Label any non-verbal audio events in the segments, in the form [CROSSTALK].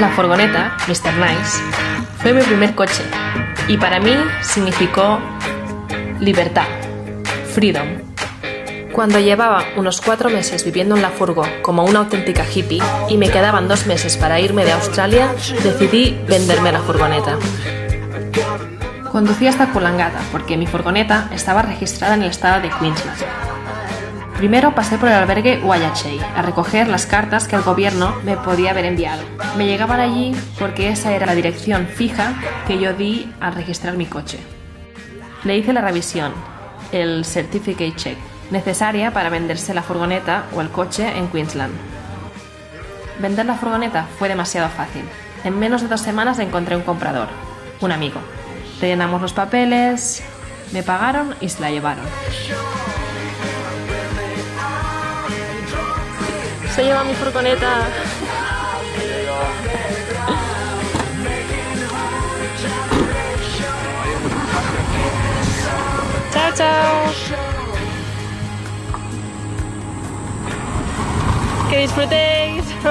La furgoneta, Mr. Nice, fue mi primer coche y para mí significó libertad, freedom. Cuando llevaba unos cuatro meses viviendo en la furgo como una auténtica hippie y me quedaban dos meses para irme de Australia, decidí venderme la furgoneta. Conducía hasta Coolangatta porque mi furgoneta estaba registrada en el estado de Queensland. Primero pasé por el albergue Wayachey a recoger las cartas que el gobierno me podía haber enviado. Me llegaban allí porque esa era la dirección fija que yo di al registrar mi coche. Le hice la revisión, el Certificate Check, necesaria para venderse la furgoneta o el coche en Queensland. Vender la furgoneta fue demasiado fácil. En menos de dos semanas encontré un comprador, un amigo. Rellenamos los papeles, me pagaron y se la llevaron. Se lleva mi furgoneta. Chao, chao. Que disfrutéis. [LAUGHS]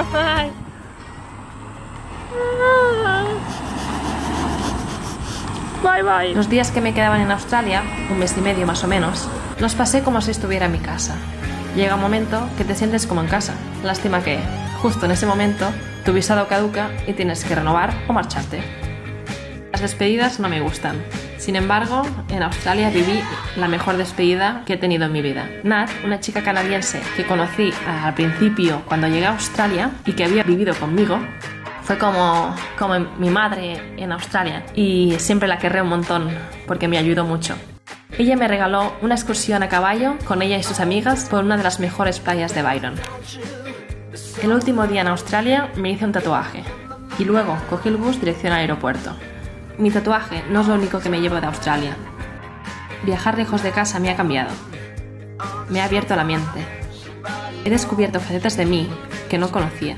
Bye bye. Los días que me quedaban en Australia, un mes y medio más o menos, los pasé como si estuviera en mi casa. Llega un momento que te sientes como en casa. Lástima que, justo en ese momento, tu visado caduca y tienes que renovar o marcharte. Las despedidas no me gustan. Sin embargo, en Australia viví la mejor despedida que he tenido en mi vida. Nat, una chica canadiense que conocí al principio cuando llegué a Australia y que había vivido conmigo, fue como, como mi madre en Australia y siempre la querré un montón porque me ayudó mucho. Ella me regaló una excursión a caballo con ella y sus amigas por una de las mejores playas de Byron. El último día en Australia me hice un tatuaje y luego cogí el bus dirección al aeropuerto. Mi tatuaje no es lo único que me llevo de Australia. Viajar lejos de casa me ha cambiado. Me ha abierto la mente. He descubierto facetas de mí que no conocía.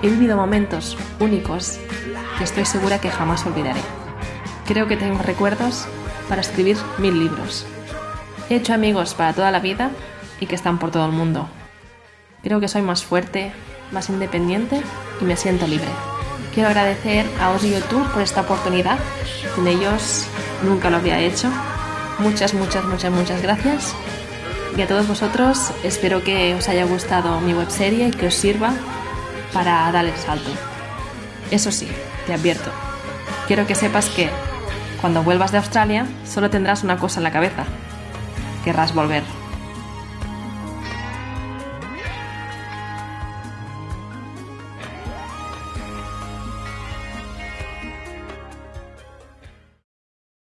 He vivido momentos únicos que estoy segura que jamás olvidaré. Creo que tengo recuerdos para escribir mil libros. He hecho amigos para toda la vida y que están por todo el mundo. Creo que soy más fuerte, más independiente y me siento libre. Quiero agradecer a y YouTube por esta oportunidad. Sin ellos nunca lo habría hecho. Muchas, muchas, muchas, muchas gracias. Y a todos vosotros espero que os haya gustado mi webserie y que os sirva para dar el salto. Eso sí, te advierto. Quiero que sepas que cuando vuelvas de Australia, solo tendrás una cosa en la cabeza. Querrás volver.